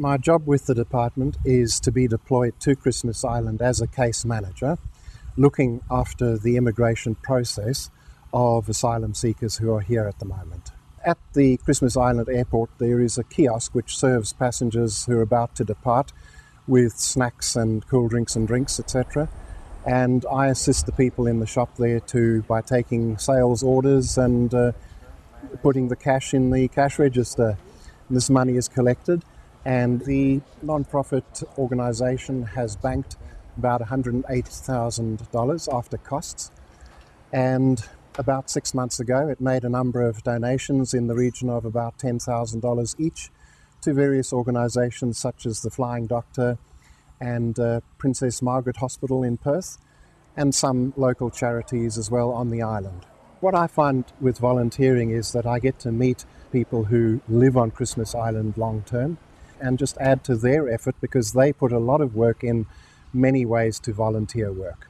My job with the department is to be deployed to Christmas Island as a case manager, looking after the immigration process of asylum seekers who are here at the moment. At the Christmas Island airport, there is a kiosk which serves passengers who are about to depart with snacks and cool drinks and drinks, etc. And I assist the people in the shop there too by taking sales orders and uh, putting the cash in the cash register. This money is collected, and the non-profit organisation has banked about $108,000 after costs. And about six months ago, it made a number of donations in the region of about $10,000 each to various organisations such as the Flying Doctor and uh, Princess Margaret Hospital in Perth, and some local charities as well on the island. What I find with volunteering is that I get to meet people who live on Christmas Island long term and just add to their effort because they put a lot of work in many ways to volunteer work.